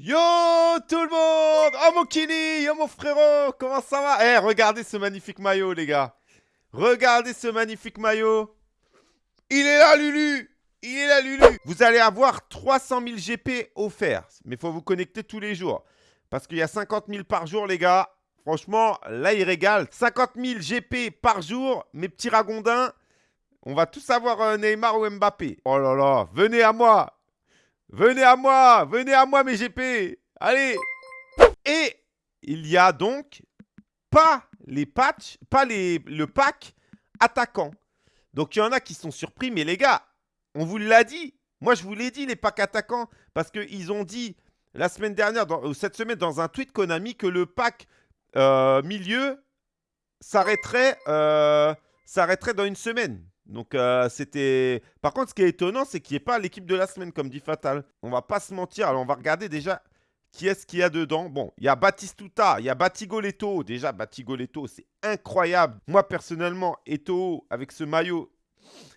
Yo tout le monde Oh mon Kini Yo mon frérot Comment ça va? Eh, regardez ce magnifique maillot, les gars. Regardez ce magnifique maillot. Il est là, Lulu Il est là, Lulu Vous allez avoir 300 000 GP offerts. Mais il faut vous connecter tous les jours. Parce qu'il y a 50 000 par jour, les gars. Franchement, là, il régale. 50 000 GP par jour, mes petits ragondins. On va tous avoir euh, Neymar ou Mbappé. Oh là là, venez à moi Venez à moi Venez à moi, mes GP Allez Et il y a donc pas les patchs, pas les, le pack attaquant. Donc, il y en a qui sont surpris. Mais les gars, on vous l'a dit. Moi, je vous l'ai dit, les packs attaquants. Parce qu'ils ont dit la semaine dernière, dans, cette semaine, dans un tweet Konami, que le pack euh, milieu s'arrêterait euh, s'arrêterait dans une semaine. Donc, euh, c'était... Par contre, ce qui est étonnant, c'est qu'il n'y ait pas l'équipe de la semaine, comme dit Fatal. On va pas se mentir. Alors, on va regarder déjà qui est-ce qu'il y a dedans. Bon, il y a Batistuta, il y a Batigoleto. Déjà, Batigoleto, c'est incroyable. Moi, personnellement, Eto, avec ce maillot,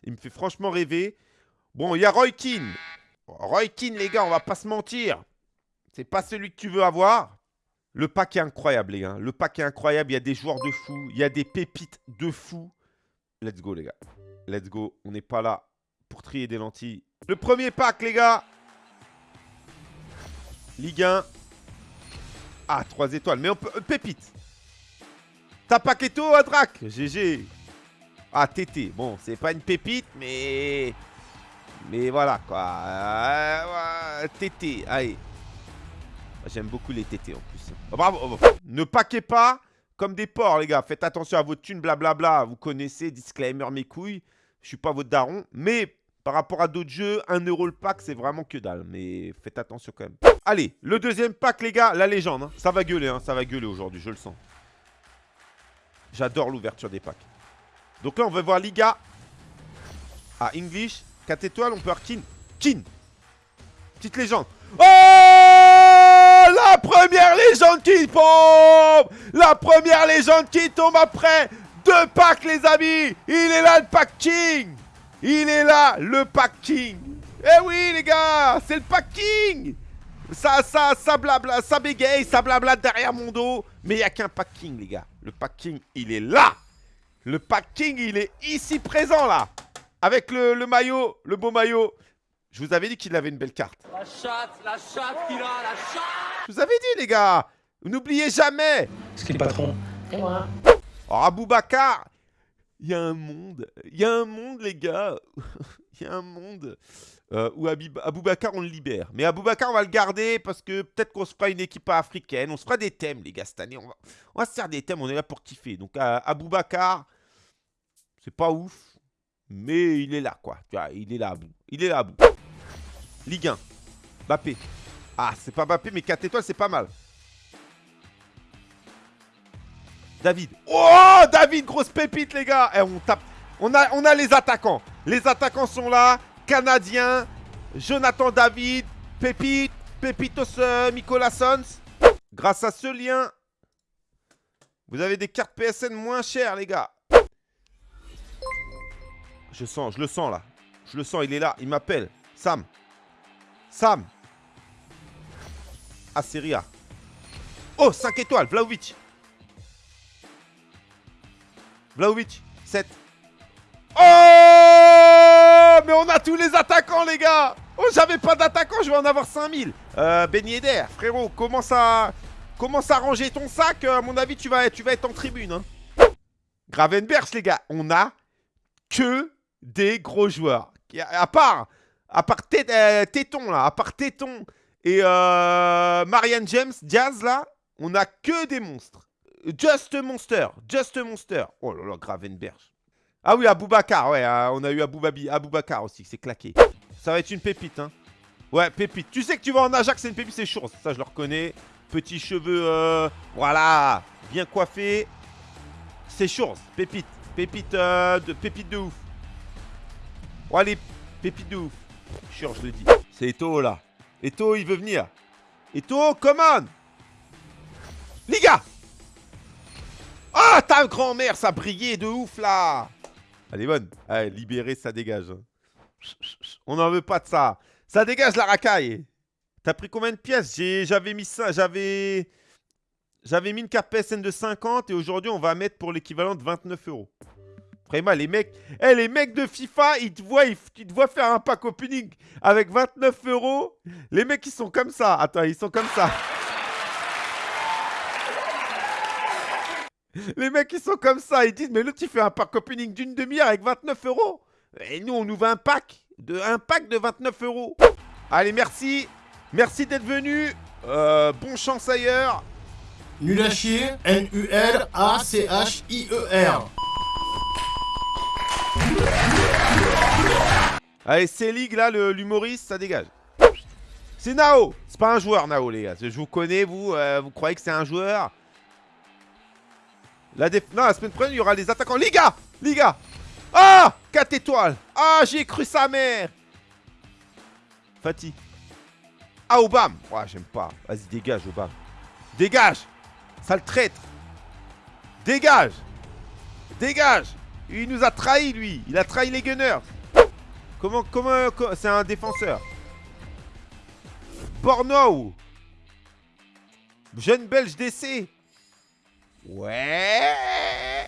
il me fait franchement rêver. Bon, il y a Roy Keane. Roy Keane, les gars, on va pas se mentir. C'est pas celui que tu veux avoir. Le pack est incroyable, les gars. Le pack est incroyable. Il y a des joueurs de fou. Il y a des pépites de fou. Let's go, les gars. Let's go. On n'est pas là pour trier des lentilles. Le premier pack, les gars. Ligue 1. Ah, 3 étoiles. Mais on peut... Pépite. T'as Paqueto à Drac. GG. Ah, TT. Bon, c'est pas une pépite, mais... Mais voilà, quoi. Euh, TT. Allez. J'aime beaucoup les TT en plus. Oh, bravo. Oh, ne paquez pas comme des porcs, les gars. Faites attention à votre thune, blablabla. Vous connaissez, disclaimer, mes couilles. Je suis pas votre daron. Mais par rapport à d'autres jeux, 1 euro le pack, c'est vraiment que dalle. Mais faites attention quand même. Allez, le deuxième pack, les gars, la légende. Hein. Ça va gueuler, hein. ça va gueuler aujourd'hui, je le sens. J'adore l'ouverture des packs. Donc là, on va voir Liga. Ah, English. 4 étoiles, on peut avoir Kin. Kin Petite légende. Oh La première légende qui tombe La première légende qui tombe après deux packs, les amis Il est là, le pack king. Il est là, le pack king. Eh oui, les gars C'est le pack king. Ça, ça, ça blabla, ça bégaye, ça blabla derrière mon dos. Mais il n'y a qu'un pack king, les gars. Le pack king, il est là. Le pack king, il est ici présent, là. Avec le, le maillot, le beau maillot. Je vous avais dit qu'il avait une belle carte. La chatte, la chatte qu'il a, la chatte. Je vous avais dit, les gars N'oubliez jamais. Ce qui est le patron. Et moi Alors, Aboubacar, il y a un monde. Il y a un monde, les gars. Il y a un monde euh, où Aboubacar, on le libère. Mais Aboubacar, on va le garder parce que peut-être qu'on se fera une équipe africaine. On se fera des thèmes, les gars, cette année. On va, se faire des thèmes. On est là pour kiffer. Donc, euh, Aboubacar, c'est pas ouf. Mais il est là, quoi. Il est là. Il est là, Abou. Ligue 1. Bappé. Ah, c'est pas Bappé, mais 4 étoiles, c'est pas mal. David. Oh, David, grosse pépite, les gars. Eh, on tape. On a, les attaquants. Les attaquants sont là. Canadien. Jonathan David. Pépite. Pépitos euh, Sons. Grâce à ce lien, vous avez des cartes PSN moins chères, les gars. Je sens, je le sens là. Je le sens, il est là. Il m'appelle. Sam. Sam. Ah, Oh, 5 étoiles. Vlaovic. Vlaovic. 7. Oh Mais on a tous les attaquants, les gars Oh, j'avais pas d'attaquant, je vais en avoir 5000. Euh, Ben frérot, commence à, commence à ranger ton sac? À mon avis, tu vas, tu vas être en tribune. Hein. Les gars, on a que des gros joueurs. À part à part euh, Téton, là, à part Téton et euh, Marianne James, Diaz, là, on a que des monstres. Just Monster, Just Monster. Oh là là, Gravenberg. Ah oui, Aboubacar, ouais, euh, on a eu Aboubabi, Aboubacar aussi, c'est claqué. Ça va être une pépite, hein. Ouais, pépite. Tu sais que tu vas en Ajax, c'est une pépite, c'est chaud. Ça, je le reconnais. Petits cheveux, euh, voilà, bien coiffé. C'est chaud, pépite. Pépite, de, pépite de ouf. Oh, allez, pépite de ouf. Sûr, je le dis. C'est Eto là. Eto, il veut venir. Eto, come on Liga Ah, ta grand-mère, ça brillait de ouf là Elle est bonne. Allez, libérer, ça dégage. On n'en veut pas de ça. Ça dégage la racaille. T'as pris combien de pièces? J'avais mis j'avais... J'avais mis une carte PSN de 50 et aujourd'hui on va mettre pour l'équivalent de 29 euros. Vraiment, les mecs, eh, les mecs de FIFA, ils te voient, te voient faire un pack opening avec 29 euros. Les mecs, ils sont comme ça. Attends, ils sont comme ça. Les mecs, ils sont comme ça. Ils disent, mais l'autre, il fait un pack opening d'une demi-heure avec 29 euros. Et nous, on nous vend un pack de, un pack de 29 euros. Allez, merci. Merci d'être venu. Euh, bon chance ailleurs. Nul à chier, N-U-L-A-C-H-I-E-R. Allez, c'est League là, le- l'humoriste, ça dégage. C'est Nao. C'est pas un joueur, Nao, les gars. Je vous connais, vous. euh, vous croyez que c'est un joueur? La. Non, la semaine prochaine, il y aura les attaquants. Les gars Ah 4 étoiles. Ah, j'ai cru sa mère. Fatih. Ah, Obama. Ouais, j'aime pas. Vas-y, dégage, Obama. Dégage. Sale traître. Dégage. Dégage. Il nous a trahi, lui. Il a trahi les Gunners. Comment, comment, co- c'est un défenseur. Borno Jeune belge d'essai Ouais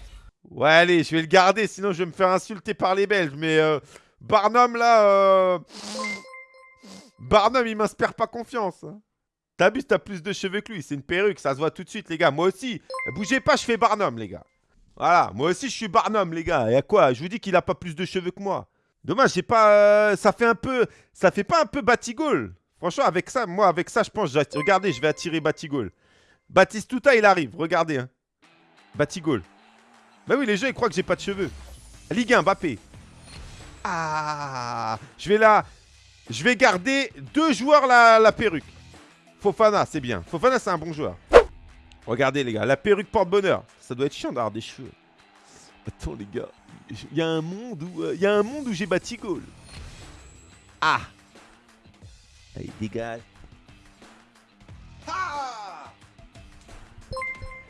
Ouais, allez, je vais le garder, sinon je vais me faire insulter par les Belges. Mais euh, Barnum, là... euh, Barnum, il m'inspire pas confiance. hein. T'as plus de cheveux que lui. C'est une perruque, ça se voit tout de suite, les gars. Moi aussi. Bougez pas, je fais Barnum, les gars. Voilà, moi aussi, je suis Barnum, les gars. Et à quoi? Je vous dis qu'il a pas plus de cheveux que moi. Dommage, j'ai pas. euh, ça fait un peu. Ça fait pas un peu Batigol. Franchement, avec ça, moi, avec ça, je pense. Regardez, je vais attirer Batigol. Batistuta, il arrive. Regardez, hein. Batigol. Bah oui, les gens, ils croient que j'ai pas de cheveux. Ligue 1, Mbappé. Ah Je vais là. Je vais garder deux joueurs la, la perruque. Fofana, c'est bien. Fofana, c'est un bon joueur. Regardez, les gars, la perruque porte-bonheur. Ça doit être chiant d'avoir des cheveux. Attends, les gars. Il y a un monde où, euh, il a un monde où j'ai Batigol. Ah Allez, dégage.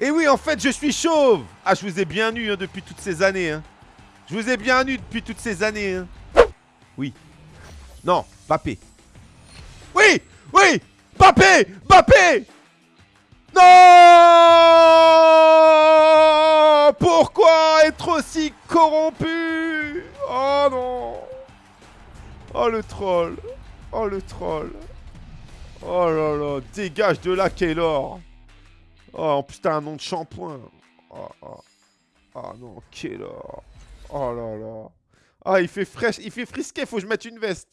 Et oui, en fait, je suis chauve Ah, je vous ai bien eu hein, depuis toutes ces années. hein. Je vous ai bien eu depuis toutes ces années. hein. Oui. Non, Bappé. Oui Oui Bappé Bappé Non Pourquoi être aussi corrompu? Oh non Oh le troll Oh le troll Oh là là Dégage de là, Kaylor Oh, en plus, t'as un nom de shampoing Oh, oh. Oh non, Kaylor Oh là là Ah, il fait fraîche, il fait frisqué, faut que je mette une veste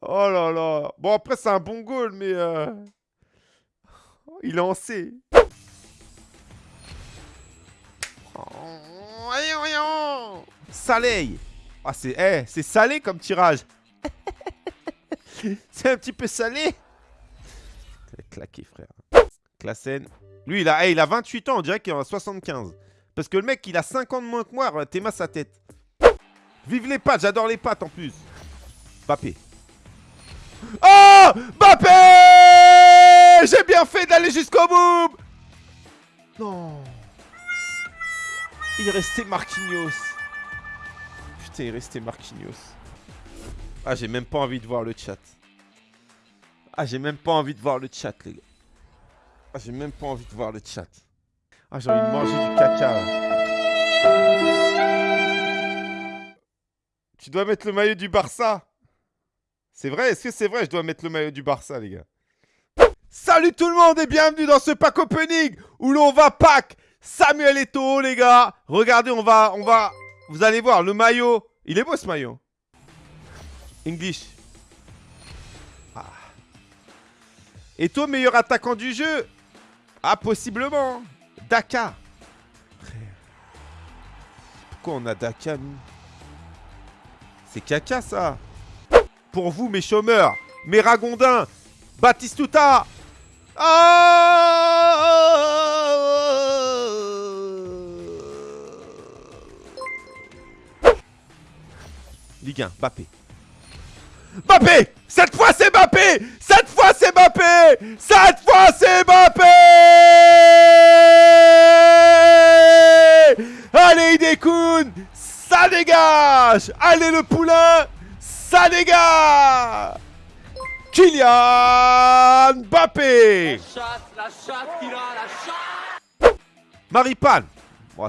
Oh là là Bon, après, c'est un bon goal, mais... euh, Il est en C. Oh. Salé Ah, c'est eh, c'est salé comme tirage C'est un petit peu salé Claqué, frère. Classen. Lui, il a, eh, il a 28 ans, on dirait qu'il en a 75. Parce que le mec, il a 5 ans de moins que moi, t'es ma sa tête. Vive les pattes, j'adore les pattes en plus. Bappé. Oh Bappé J'ai bien fait d'aller jusqu'au bout Non. Il restait Marquinhos. Putain, il restait Marquinhos. Ah, j'ai même pas envie de voir le chat. Ah, j'ai même pas envie de voir le chat, les gars. Ah, j'ai même pas envie de voir le chat. Ah, j'ai envie de manger du caca. Tu dois mettre le maillot du Barça. C'est vrai Est-ce que c'est vrai Je dois mettre le maillot du Barça, les gars? Salut tout le monde et bienvenue dans ce pack opening où l'on va pack Samuel Eto'o, les gars. Regardez, on va, on va, vous allez voir le maillot. Il est beau ce maillot. English. Ah. Meilleur attaquant du jeu? Ah, possiblement. Daka. Pourquoi on a Daka, nous? C'est caca, ça. Pour vous, mes chômeurs, mes ragondins, Batistuta. Ah Ligue 1, Bappé. Bappé Cette fois c'est Bappé Cette fois c'est Bappé Cette fois c'est Bappé Allez Idekun Ça dégage. Allez le poulain Ça dégage. Kylian Mbappé. La chatte, la chatte a, la chatte Maripane.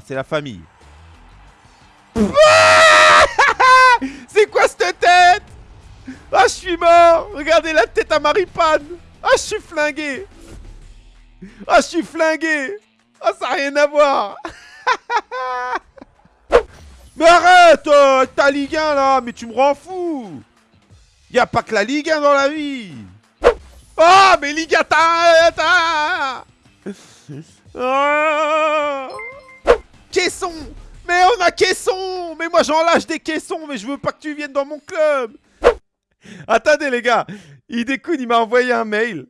C'est la famille. c'est quoi cette tête? Ah, je suis mort. Regardez la tête à Maripane. Ah, je suis flingué. Ah, je suis flingué. Ah, ça n'a rien à voir. Mais arrête euh, Ta Ligue 1, là. Mais tu me rends fou. Y a pas que la Ligue 1 dans la vie. Oh, mais Ligue 1, t'as... t'as- Oh Caisson. Mais on a caisson. Mais moi j'en lâche des caissons, mais je veux pas que tu viennes dans mon club Attendez les gars Idekun il m'a envoyé un mail.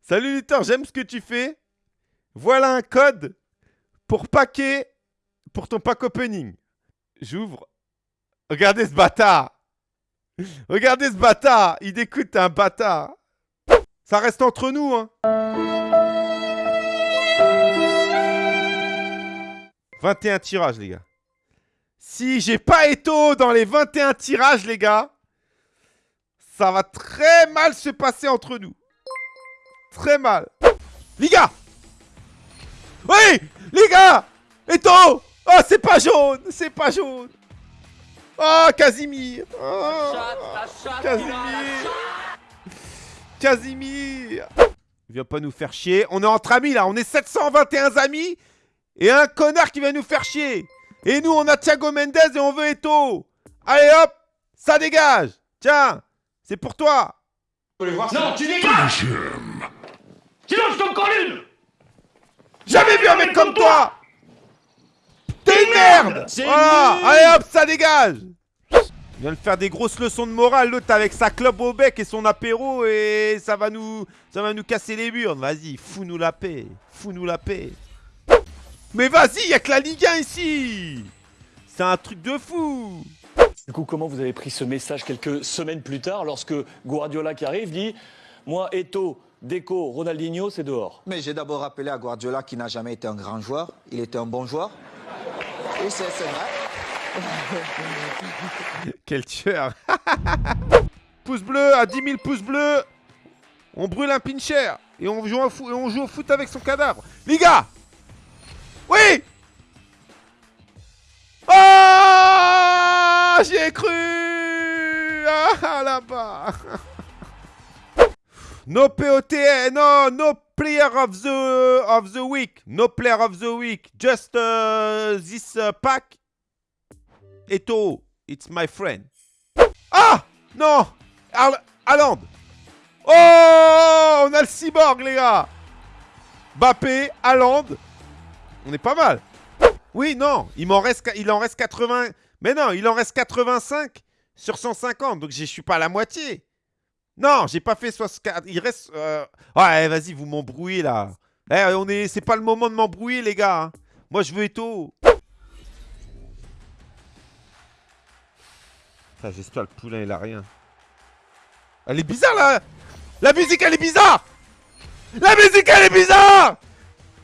Salut Luthor, j'aime ce que tu fais. Voilà un code pour paquet pour ton pack opening. J'ouvre. Regardez ce bâtard Regardez ce bâtard Idekun t'es un bâtard Ça reste entre nous hein 21 tirages, les gars. Si j'ai pas Eto dans les 21 tirages, les gars, ça va très mal se passer entre nous. Très mal. Les gars Oui Les gars Eto Oh, c'est pas jaune C'est pas jaune Oh, Casimir Oh, Casimir Casimir Viens pas nous faire chier. On est entre amis, là. On est 721 amis et un connard qui vient nous faire chier. Et nous, on a Thiago Mendes et on veut Eto. Allez hop, ça dégage. Tiens, c'est pour toi. Non, tu dégages Sinon je t'en colle une Jamais vu un mec comme toi. T'es une merde. Voilà, allez hop, ça dégage. Il vient de faire des grosses leçons de morale, l'autre avec sa clope au bec et son apéro et ça va nous, ça va nous casser les burnes. Vas-y, fous-nous la paix, fous-nous la paix. Mais vas-y, y a que la Ligue 1 ici. C'est un truc de fou. Du coup, comment vous avez pris ce message quelques semaines plus tard lorsque Guardiola qui arrive dit Moi, Eto, Deco, Ronaldinho, c'est dehors Mais j'ai d'abord rappelé à Guardiola qu'il n'a jamais été un grand joueur. Il était un bon joueur. Et c'est vrai. Quel tueur. pouce bleu à 10 000 pouces bleus. On brûle un pincher et on joue, au foot, et on joue au foot avec son cadavre. Les gars Oui Ah J'y ai cru Ah là-bas No POT, no, no player of the of the week, no player of the week, just uh, this uh, pack. Eto, it's my friend. Ah Non Al Haaland Oh On a le cyborg, les gars Bappé, Haaland. On est pas mal. Oui, non, il m'en reste, il en reste 80. Mais non, il en reste 85 sur 150, donc je suis pas à la moitié. Non, j'ai pas fait 64. Il reste. euh, Ouais, vas-y, vous m'embrouillez là. Eh, on est. C'est pas le moment de m'embrouiller, les gars. hein. Moi, je veux Eto. Putain, J'espère le poulain, il a rien. Elle est bizarre là La musique, elle est bizarre La musique, elle est bizarre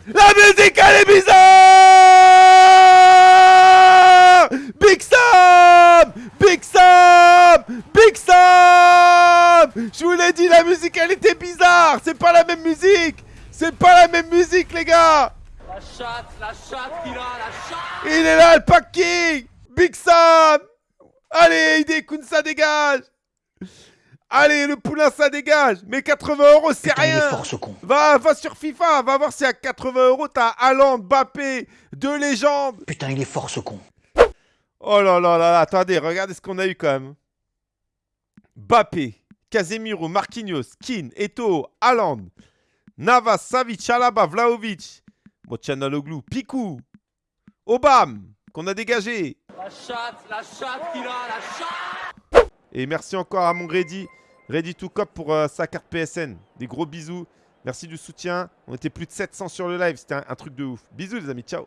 La musique, elle est bizarre Big Sam Big Sam Big Sam Je vous l'ai dit, la musique, elle était bizarre. C'est pas la même musique. C'est pas la même musique, les gars. La chatte, la chatte qu'il a, la chatte. Il est là, le pack king. Big Sam. Allez, Idekun, ça dégage. Allez, le poulain, ça dégage. Mais 80 euros, c'est Putain, il est rien. fort ce con. Va, va sur FIFA, va voir si à 80 euros, t'as Haaland, Mbappé, deux légendes. Putain, il est fort ce con. Oh là là là là, attendez, regardez ce qu'on a eu quand même. Mbappé, Casemiro, Marquinhos, Keane, Eto'o, Haaland, Navas, Savic, Alaba, Vlaovic, Mochanaloglu, Pikou, Obam, qu'on a dégagé. La chatte, la chatte qu'il a, la chatte Et merci encore à mon Ready, Ready to Cop pour euh, sa carte PSN. Des gros bisous. Merci du soutien. On était plus de 700 sur le live. C'était un, un truc de ouf. Bisous les amis. Ciao.